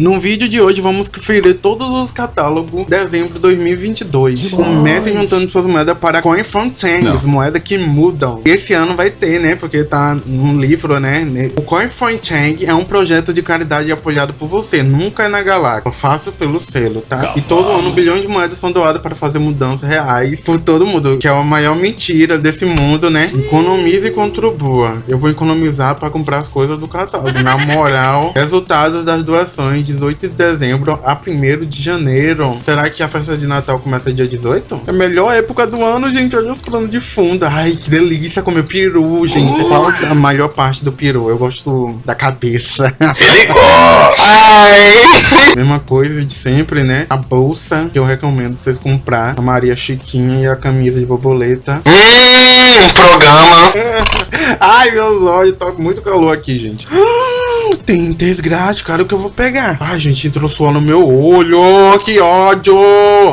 No vídeo de hoje vamos conferir todos os catálogos de dezembro de 2022. Comece juntando suas moedas para Coin Fontaines, moedas que mudam. Esse ano vai ter, né? Porque tá no livro, né? O Coin Fontaine é um projeto de caridade apoiado por você, nunca é na galáxia. Faço pelo selo, tá? E todo ano bilhões de moedas são doadas para fazer mudanças reais por todo mundo, que é a maior mentira desse mundo, né? Economize e contribua. Eu vou economizar para comprar as coisas do catálogo. Na moral, resultados das doações 18 de dezembro a 1 de janeiro. Será que a festa de Natal começa dia 18? É a melhor época do ano, gente. Olha os planos de fundo. Ai, que delícia comer peru, gente. Uh. Qual a maior parte do peru? Eu gosto da cabeça. Ele gosta! Ai! Mesma coisa de sempre, né? A bolsa que eu recomendo vocês comprar. A Maria Chiquinha e a camisa de borboleta. Hum, programa. Ai, meus olhos. Tá muito calor aqui, gente tem desgraça, cara, o que eu vou pegar? Ai, gente, entrou suor no meu olho, que ódio!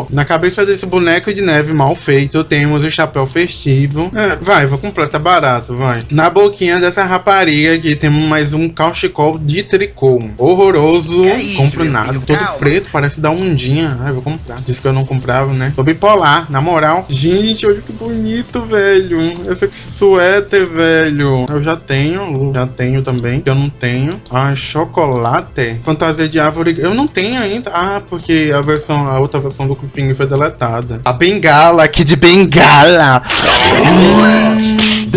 Na cabeça desse boneco de neve mal feito, temos o chapéu festivo. É, vai, vou comprar, tá barato, vai. Na boquinha dessa rapariga aqui, temos mais um cauchicol de tricô. Horroroso, é isso, compro nada, filho? todo Calma. preto, parece da ondinha. Ai, vou comprar. Disse que eu não comprava, né? Tô bipolar, na moral. Gente, olha que bonito, velho. Esse suéter, velho. Eu já tenho, já tenho também, que eu não tenho. Ah, chocolate? Fantasia de árvore. Eu não tenho ainda. Ah, porque a versão, a outra versão do Cupim foi deletada. A bengala aqui de bengala.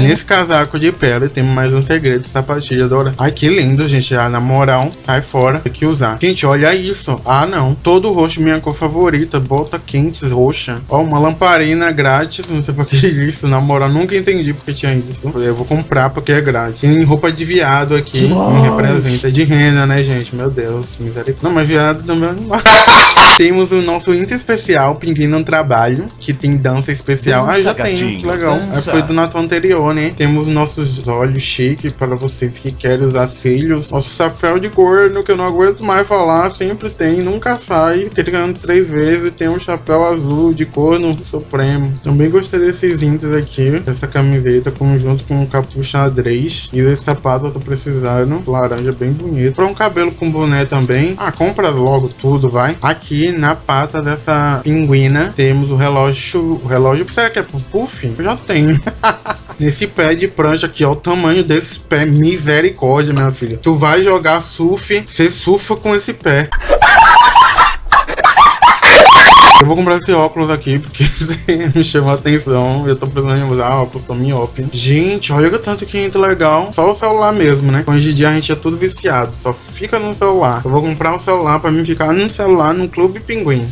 Nesse casaco de pele tem mais um segredo de sapatilha dourada. Ai, que lindo, gente. Ah, na moral, sai fora. Tem que usar. Gente, olha isso. Ah, não. Todo roxo, minha cor favorita. Bota quentes roxa. Ó, uma lamparina grátis. Não sei por que isso. Na moral, nunca entendi porque tinha isso. Eu vou comprar porque é grátis. Tem roupa de viado aqui. Me representa. De rena, né, gente? Meu Deus, misericórdia. Não, mas viado também é. Temos o nosso Inter especial, Pinguim no Trabalho, que tem dança especial. Dança, ah, já gatinho, tem, que legal. Foi do Natal anterior, Temos nossos olhos chiques para vocês que querem usar cílios. Nosso chapéu de corno, que eu não aguento mais falar, sempre tem, nunca sai. Criando três vezes, tem um chapéu azul de corno supremo. Também gostei desses Inters aqui, essa camiseta conjunto com um capuz xadrez. E esse sapato eu tô precisando, laranja bem bonito. Para um cabelo com boné também. Ah, compra logo tudo, vai. Aqui na pata dessa pinguina temos o relógio. O relógio. Será que é pro puff? Eu já tenho. Nesse pé de prancha aqui, ó, o tamanho desse pé. Misericórdia, minha filha. Tu vai jogar surf, você surfa com esse pé. Eu vou comprar esse óculos aqui, porque me chamou a atenção. Eu tô precisando usar óculos, tô miope. Gente, olha o tanto que entra legal. Só o celular mesmo, né? Hoje em dia a gente é tudo viciado, só fica no celular. Eu vou comprar um celular pra mim ficar no celular no Clube Pinguim.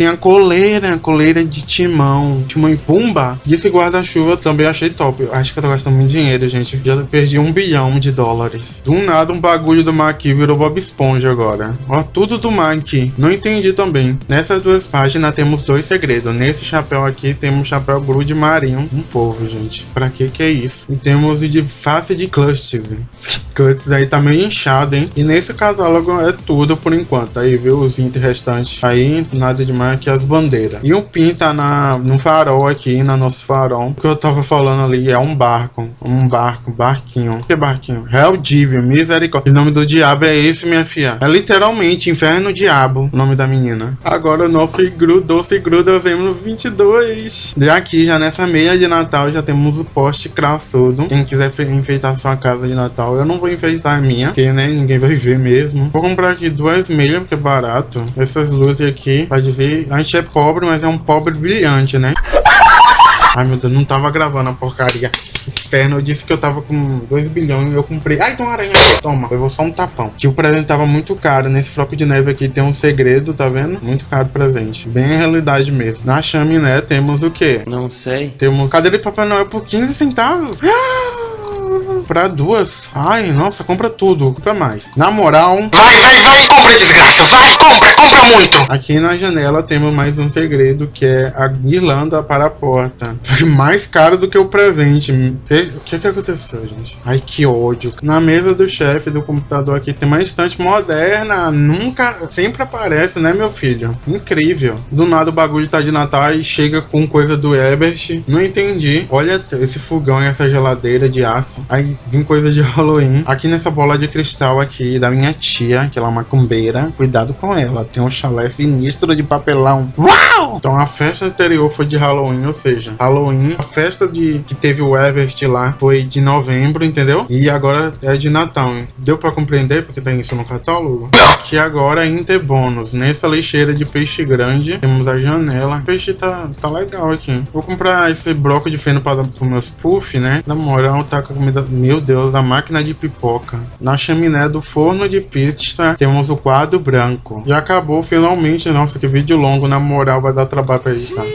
Tem a coleira, a coleira de timão, timão e pumba. E esse guarda-chuva também achei top. Acho que eu tô gastando muito dinheiro, gente. Já perdi um bilhão de dólares. Do nada, um bagulho do Mac virou Bob Esponja agora. Ó, tudo do Mac. Não entendi também. Nessas duas páginas temos dois segredos. Nesse chapéu aqui temos chapéu grude marinho. Um povo, gente. Pra que que é isso? E temos de face de clutches. clutches aí tá meio inchado, hein? E nesse catálogo é tudo por enquanto. Aí, viu? Os itens restantes. Aí, nada demais aqui as bandeiras. E o PIN tá na, no farol aqui, na nosso farol. O que eu tava falando ali é um barco. Um barco, barquinho. Que barquinho? Hell misericórdia. O nome do diabo é esse, minha filha. É literalmente Inferno Diabo, o nome da menina. Agora o nosso igru, doce igru dezembro 22. E aqui, já nessa meia de Natal, já temos o poste crassudo. Quem quiser enfeitar sua casa de Natal, eu não vou enfeitar a minha, porque, né, ninguém vai ver mesmo. Vou comprar aqui duas meias, porque é barato. Essas luzes aqui, vai dizer a gente é pobre, mas é um pobre brilhante, né? Ai, meu Deus, não tava gravando a porcaria. Inferno, eu disse que eu tava com 2 bilhões e eu comprei. Ai, tem uma aranha aqui. Toma, eu vou só um tapão. Que o presente tava muito caro. Nesse floco de neve aqui tem um segredo, tá vendo? Muito caro o presente. Bem a realidade mesmo. Na chaminé temos o quê? Não sei. Temos cadeira de Papai Noel por 15 centavos. Pra duas. Ai, nossa, compra tudo. Compra mais. Na moral... Vai, vai, vai, compra desgraça. Vai, compra, compra muito. Aqui na janela temos mais um segredo, que é a guirlanda para a porta. Foi mais caro do que o presente. O que, que que aconteceu, gente? Ai, que ódio. Na mesa do chefe do computador aqui tem uma estante moderna. Nunca, sempre aparece, né, meu filho? Incrível. Do nada o bagulho tá de Natal e chega com coisa do Ebert. Não entendi. Olha esse fogão e essa geladeira de aço. Aí vem coisa de Halloween. Aqui nessa bola de cristal aqui da minha tia, que ela é macumbeira. Cuidado com ela. Tem um chalé sinistro de papelão. Uau! Então a festa anterior foi de Halloween, ou seja, Halloween, a festa de que teve o Everest lá foi de novembro, entendeu? E agora é de Natal. Deu pra compreender porque tem isso no catálogo? Que agora é Interbônus. Nessa lixeira de peixe grande, temos a janela. O peixe tá, tá legal aqui. Vou comprar esse bloco de feno para os meus puff, né? Na moral, tá com a comida... Meu Deus, a máquina de pipoca. Na chaminé do forno de pizza, temos o quadro branco. Já acabou finalmente. Nossa, que vídeo longo. Na moral, vai dar trabalho pra editar.